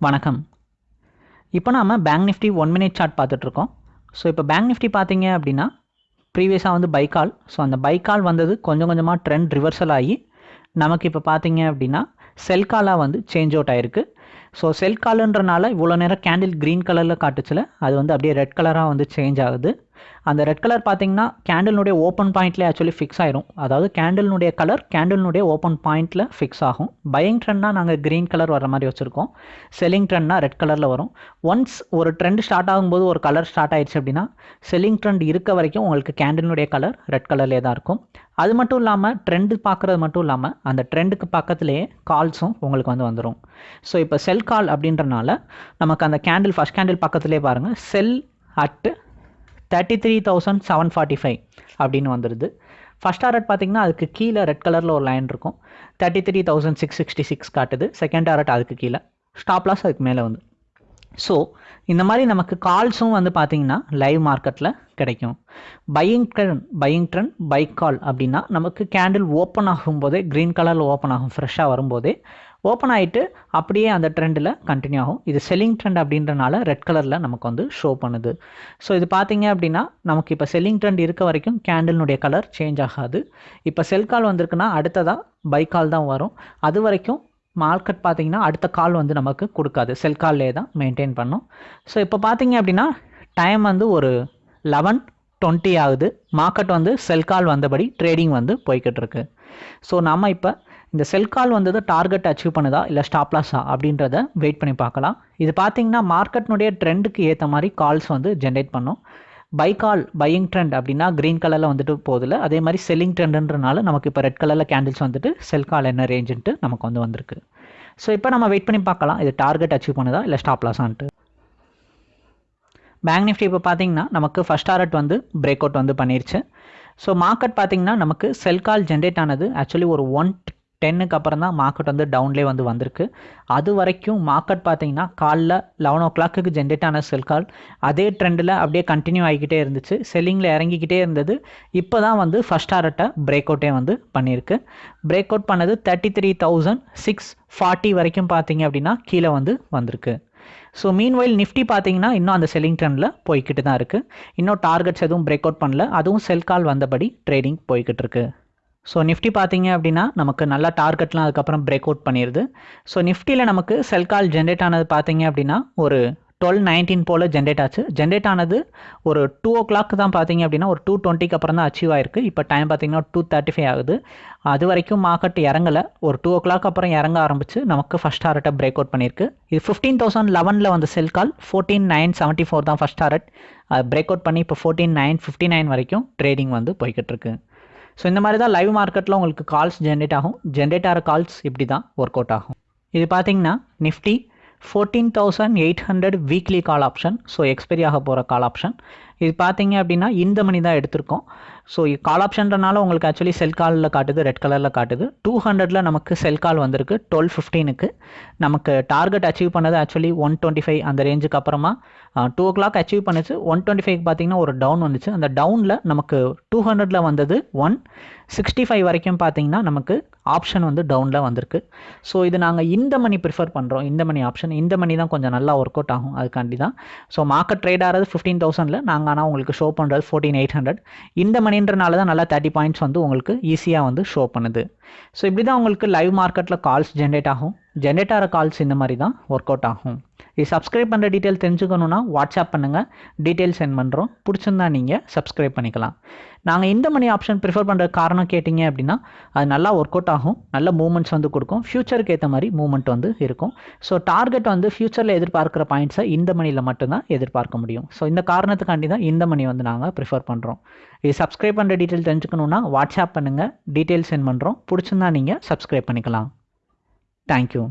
வணக்கம். இப்போ நாம் bank Nifty one minute chart பார்த்துட்ருக்கோம். ஸோ இப்போ பேங்க் நிஃப்டி பார்த்தீங்க அப்படின்னா ப்ரீவியஸாக வந்து பைக்கால் ஸோ அந்த பைக்கால் வந்தது கொஞ்சம் கொஞ்சமாக ட்ரெண்ட் ரிவர்சல் ஆகி நமக்கு இப்போ பார்த்தீங்க அப்படின்னா செல்காலாக வந்து சேஞ்ச் அவுட் ஆயிருக்கு. ஸோ செல் காலுன்றனால இவ்வளோ நேரம் கேண்டில் க்ரீன் கலரில் காட்டுச்சுல அது வந்து அப்படியே ரெட் கலராக வந்து சேஞ்ச் ஆகுது. அந்த ரெட் கலர் பார்த்தீங்கன்னா கேண்டில்னுடைய ஓப்பன் பாயிண்ட்லேயே ஆக்சுவலி ஃபிக்ஸ் ஆயிரும். அதாவது கேண்டில்னுடைய கலர் கேண்டில்னுடைய ஓப்பன் பாயிண்ட்டில் ஃபிக்ஸ் ஆகும். பையிங் ட்ரெண்ட்னா நாங்கள் க்ரீன் கலர் வர மாதிரி வச்சுருக்கோம். செல்லிங் ட்ரெண்ட்னா ரெட் கலரில் வரும். ஒன்ஸ் ஒரு ட்ரெண்ட் ஸ்டார்ட் ஆகும்போது ஒரு கலர் ஸ்டார்ட் ஆயிடுச்சு அப்படின்னா செல்லிங் ட்ரெண்ட் இருக்க வரைக்கும் உங்களுக்கு கேண்டில்னுடைய கலர் ரெட் கலர்லேயே தான் இருக்கும். அது மட்டும் இல்லாமல் ட்ரெண்டு பார்க்குறது மட்டும் இல்லாமல் அந்த ட்ரெண்டுக்கு பக்கத்துலேயே கால்ஸும் உங்களுக்கு வந்து வந்துடும் ஸோ இப்போ செல் கால் அப்படின்றனால நமக்கு அந்த கேண்டில் ஃபஸ்ட் கேண்டில் பக்கத்துலேயே பாருங்கள் sell at thirty three thousand seven forty five அப்படின்னு வந்துடுது ஃபஸ்ட் டாரட் பார்த்தீங்கன்னா அதுக்கு கீழே ரெட் கலரில் ஒரு லைன் இருக்கும். Thirty three thousand six sixty six காட்டுது செகண்ட் டாரட் அதுக்கு கீழே. ஸ்டாப் லாஸ் அதுக்கு மேலே வந்து. ஸோ இந்த மாதிரி நமக்கு கால்ஸும் வந்து பார்த்தீங்கன்னா லைவ் மார்க்கெட்டில் கிடைக்கும். Buying trend buying trend buy call அப்படின்னா நமக்கு கேண்டில் ஓப்பன் ஆகும்போதே க்ரீன் கலரில் ஓப்பன் ஆகும் ஃப்ரெஷ்ஷாக வரும்போதே ஓப்பன் ஆகிட்டு அப்படியே அந்த ட்ரெண்டில் கண்டினியூ ஆகும். இது செல்லிங் ட்ரெண்ட் அப்படின்றனால ரெட் கலரில் நமக்கு வந்து ஷோ பண்ணுது. ஸோ இது பார்த்தீங்க அப்படின்னா நமக்கு இப்போ செல்லிங் ட்ரெண்ட் இருக்க வரைக்கும் கேண்டில்னுடைய கலர் சேஞ்ச் ஆகாது. இப்போ செல் கால் வந்திருக்குன்னா அடுத்ததாக பை கால் தான் வரும். அது வரைக்கும் மார்க்கெட் பார்த்தீங்கன்னா அடுத்த கால் வந்து நமக்கு கொடுக்காது. செல் கால்லே தான் மெயின்டைன் பண்ணும். ஸோ இப்போ பார்த்தீங்க அப்படின்னா டைம் வந்து ஒரு லெவன் டுவெண்ட்டி ஆகுது. மார்க்கெட் வந்து செல் கால் வந்தபடி ட்ரேடிங் வந்து போய்கிட்டு இருக்கு. ஸோ நம்ம இப்போ இந்த செல் கால் வந்தது டார்கெட் அச்சீவ் பண்ணுதா இல்லை ஸ்டாப் லாஸா அப்படின்றத வெயிட் பண்ணி பார்க்கலாம். இது பார்த்தீங்கன்னா மார்க்கெட்னுடைய ட்ரெண்டுக்கு ஏற்ற மாதிரி கால்ஸ் வந்து ஜென்ரேட் பண்ணும். பை கால் பையிங் ட்ரெண்ட் அப்படின்னா க்ரீன் கலரில் வந்துட்டு போதில் அதே மாதிரி செல்லிங் ட்ரெண்டுன்றனால நமக்கு இப்போ ரெட் கலரில் கேண்டில்ஸ் வந்துட்டு செல் கால் என்ன ரேஞ்சுன்ட்டு நமக்கு வந்து வந்திருக்கு. ஸோ இப்போ நம்ம வெயிட் பண்ணி பார்க்கலாம். இது டார்கெட் அச்சீவ் பண்ணுதா இல்லை ஸ்டாப் லாஸான்ட்டு பேங்க் நிஃப்டி இப்போ பார்த்தீங்கன்னா நமக்கு ஃபஸ்ட் டாரட் வந்து பிரேக் அவுட் வந்து பண்ணிருச்சு. ஸோ மார்க்கெட் பார்த்தீங்கன்னா நமக்கு செல் கால் ஜென்ரேட் ஆனது ஆக்சுவலி ஒரு ஒன் டென்னுக்கு அப்புறம் தான் மார்க்கெட் வந்து டவுன்லேயே வந்து வந்திருக்கு. அது வரைக்கும் மார்க்கெட் பார்த்தீங்கன்னா காலைல லெவன் ஓ கிளாக்கு ஜென்ரேட் ஆன செல் கால் அதே ட்ரெண்டில் அப்படியே கண்டினியூ ஆகிக்கிட்டே இருந்துச்சு. செல்லிங்கில் இறங்கிக்கிட்டே இருந்தது. இப்போ தான் வந்து ஃபஸ்ட் ஆர்ட்டை பிரேக் அவுட்டே வந்து பண்ணியிருக்கு. பிரேக் அவுட் பண்ணது thirty three thousand six forty வரைக்கும் பார்த்தீங்க அப்படின்னா கீழே வந்து வந்திருக்கு. ஸோ மீன்வைல் நிஃப்டி பார்த்தீங்கன்னா இன்னும் அந்த செல்லிங் ட்ரெண்டில் போய்கிட்டு தான் இருக்குது இன்னும் டார்கெட்ஸ் எதுவும் பிரேக் அவுட் பண்ணல. அதுவும் செல் கால் வந்தபடி ட்ரேடிங் போய்கிட்டு இருக்குது ஸோ நிஃப்டி பார்த்தீங்க அப்படின்னா நமக்கு நல்ல டார்கெட்லாம் அதுக்கப்புறம் பிரேக் அவுட் பண்ணிடுது ஸோ நிஃப்டியில் நமக்கு செல் கால் ஜென்ரேட் ஆனது பார்த்தீங்க அப்படின்னா ஒரு டுவெல் நைன்டீன் போல் ஜென்ரேட் ஆச்சு. ஜென்ரேட் ஆனது ஒரு டூ ஓ கிளாக் தான் பார்த்தீங்க அப்படின்னா ஒரு டூ டுவெண்ட்டிக்கு அப்புறம் தான் அச்சீவ் ஆயிருக்கு. இப்போ டைம் பார்த்தீங்கன்னா டூ தேர்ட்டி ஃபைவ் ஆகுது. அது வரைக்கும் மார்க்கெட் இறங்கலை. ஒரு டூ ஓ கிளாக் அப்புறம் இறங்க ஆரம்பிச்சு நமக்கு ஃபஸ்ட் டாரட்டை பிரேக் அவுட் பண்ணியிருக்கு. இது ஃபிஃப்டீன் தௌசண்ட் லெவனில் வந்து sell call fourteen nine seventy four தான் ஃபஸ்ட் டாரட் பிரேக் அவுட் பண்ணி இப்போ ஃபோர்டீன் நைன் ஃபிஃப்டி நைன் வரைக்கும் ட்ரேடிங் வந்து போய்கிட்டு இருக்கு. ஸோ இந்த மாதிரி தான் லைவ் மார்க்கெட்டில் உங்களுக்கு கால்ஸ் ஜென்ரேட் ஆகும். ஜென்ரேட் ஆகிற கால்ஸ் இப்படி தான் ஒர்க் அவுட் ஆகும். இது பார்த்தீங்கன்னா Nifty fourteen thousand eight hundred weekly call option so expiry ஆக போகிற கால் ஆப்ஷன் இது பார்த்தீங்க அப்படின்னா இந்த மணி தான் எடுத்திருக்கோம். ஸோ கால் ஆப்ஷன்றனால உங்களுக்கு ஆக்சுவலி செல் காலில் காட்டுது ரெட் கலரில் காட்டுது. டூ ஹண்ட்ரடில் நமக்கு செல் கால் வந்திருக்கு டுவெல் ஃபிஃப்டீனுக்கு நமக்கு டார்கெட் அச்சீவ் பண்ணது ஆக்சுவலி ஒன் டுவெண்ட்டி ஃபைவ் அந்த ரேஞ்சுக்கு அப்புறமா டூ ஓ கிளாக் அச்சீவ் பண்ணுச்சு. ஒன் டுவெண்ட்டி ஃபைவ் பார்த்தீங்கன்னா ஒரு டவுன் வந்துச்சு. அந்த டவுனில் நமக்கு டூ ஹண்ட்ரடில் வந்தது ஒன் சிக்ஸ்டி ஃபைவ் வரைக்கும் பார்த்தீங்கன்னா நமக்கு ஆப்ஷன் வந்து டவுனில் வந்திருக்கு. ஸோ இது நாங்கள் இந்த மணி ப்ரிஃபர் பண்ணுறோம் இந்த மணி ஆப்ஷன் இந்த மணி தான் கொஞ்சம் நல்லா ஒர்க் அவுட் ஆகும். அதுக்காண்டி தான் ஸோ மார்க்கெட் ட்ரேட் ஆகிறது ஃபிஃப்டீன் தௌசண்டில் நாங்கள் ஆனால் உங்களுக்கு ஷோ பண்ணுறது ஃபோர்டீன் எயிட் ஹண்ட்ரட் இந்த மணி மணின்றனால தான் நல்லா தேர்ட்டி பாயிண்ட்ஸ் வந்து உங்களுக்கு ஈஸியாக வந்து ஷோ பண்ணுது. ஸோ இப்படி தான் உங்களுக்கு லைவ் மார்க்கெட்டில் கால்ஸ் ஜென்ரேட் ஆகும். ஜென்ரேட் ஆகிற கால்ஸ் இந்த மாதிரி தான் ஒர்க் அவுட் ஆகும். இது சப்ஸ்கிரைப் பண்ணுற டீட்டெயில் தெரிஞ்சுக்கணுன்னா வாட்ஸ்அப் பண்ணுங்கள் டீட்டெயில் சென்ட் பண்ணுறோம் பிடிச்சிருந்தா நீங்கள் சப்ஸ்கிரைப் பண்ணிக்கலாம். நாங்கள் இந்த மணி ஆப்ஷன் ப்ரிஃபர் பண்ணுற காரணம் கேட்டிங்க அப்படின்னா அது நல்லா ஒர்க் அவுட் ஆகும். நல்ல மூமெண்ட்ஸ் வந்து கொடுக்கும். ஃப்யூச்சருக்கு ஏற்ற மாதிரி மூமெண்ட் வந்து இருக்கும். ஸோ டார்கெட் வந்து ஃப்யூச்சரில் எதிர்பார்க்குற பாயிண்ட்ஸை இந்த மணியில் மட்டும்தான் எதிர்பார்க்க முடியும். ஸோ இந்த காரணத்துக்காண்டி தான் இந்த மணி வந்து நாங்கள் ப்ரிஃபர் பண்ணுறோம் இது சப்ஸ்கிரைப் பண்ணுற டீட்டெயில் தெரிஞ்சுக்கணுன்னா வாட்ஸ்அப் பண்ணுங்கள் டீட்டெயில் சென்ட் பண்ணுறோம் பிடிச்சிருந்தா நீங்கள் சப்ஸ்கிரைப் பண்ணிக்கலாம். தேங்க்யூ